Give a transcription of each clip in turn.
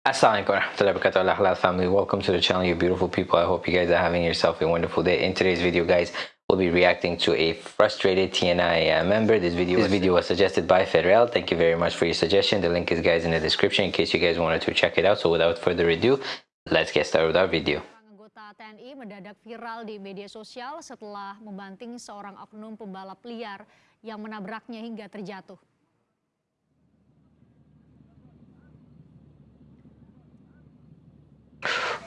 Assalamualaikum warahmatullahi wabarakatuh. Halal family. Welcome to the channel you beautiful people. I hope you guys are having yourself a wonderful day. In today's video guys we'll be reacting to a frustrated tni uh, member. This video this video was suggested by federal thank you very much for your suggestion. The link is guys in the description in case you guys wanted to check it out. So without further ado let's get started with our video. Anggota TNI mendadak viral di media sosial setelah membanting seorang oknum pembalap liar yang menabraknya hingga terjatuh.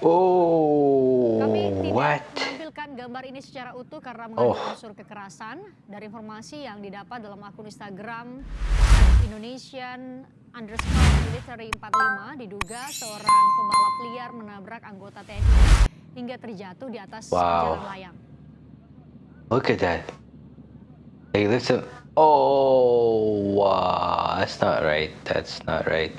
Oh, Kami tidak what? menampilkan gambar ini secara utuh karena mengandung Oh. unsur kekerasan. Dari informasi yang didapat dalam akun Instagram Indonesian underscore military 45 diduga seorang pembalap liar menabrak anggota TNI hingga terjatuh di atas Wow. jalan layang. Look at that. Hey, listen. Oh, wow. That's not right. That's not right.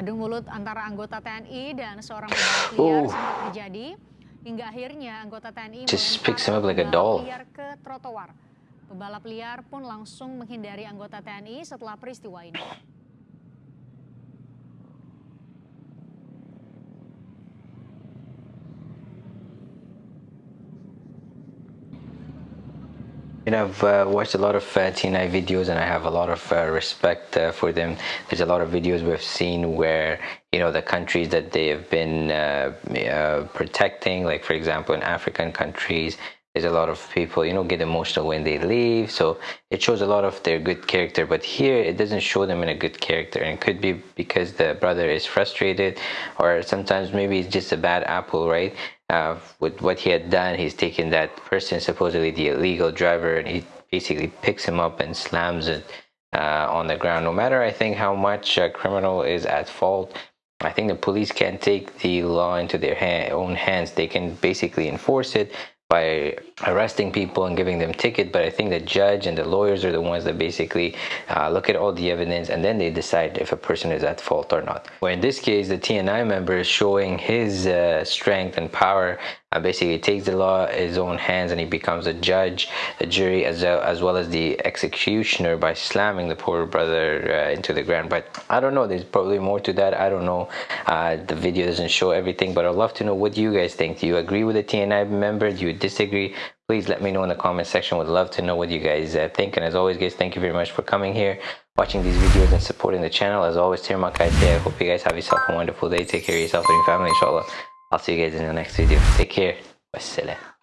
Adu mulut antara anggota TNI dan seorang pembalap liar Oh. sempat terjadi hingga akhirnya anggota TNI melempar like pembalap liar ke trotoar. Pembalap liar pun langsung menghindari anggota TNI setelah peristiwa ini. You know, I've uh, watched a lot of uh, TNI videos and I have a lot of uh, respect uh, for them. There's a lot of videos we've seen where, you know, the countries that they have been uh, uh, protecting, like for example, in African countries, there's a lot of people, you know, get emotional when they leave. So it shows a lot of their good character. But here, it doesn't show them in a good character. And it could be because the brother is frustrated or sometimes maybe it's just a bad apple, right? Uh, with what he had done, he's taken that person, supposedly the illegal driver, and he basically picks him up and slams it uh, on the ground. No matter, I think, how much a criminal is at fault, I think the police can't take the law into their ha- own hands. They can basically enforce it by arresting people and giving them ticket but i think the judge and the lawyers are the ones that basically uh, look at all the evidence and then they decide if a person is at fault or not. Where in this case the tni member is showing his uh, strength and power uh, basically takes the law in his own hands and he becomes a judge a jury as, well as well as the executioner by slamming the poor brother uh, into the ground. But i don't know there's probably more to that. I don't know. Uh, the video doesn't show everything but i'd love to know what you guys think. Do you agree with the tni member? Do you disagree? Please let me know in the comment section. Would love to know what you guys uh, think. And as always guys thank you very much for coming here watching these videos and supporting the channel. As always Tirma Kaite I hope you guys have yourself a wonderful day. Take care of yourself and your family inshallah I'll see you guys in the next video. Take care. Wassalam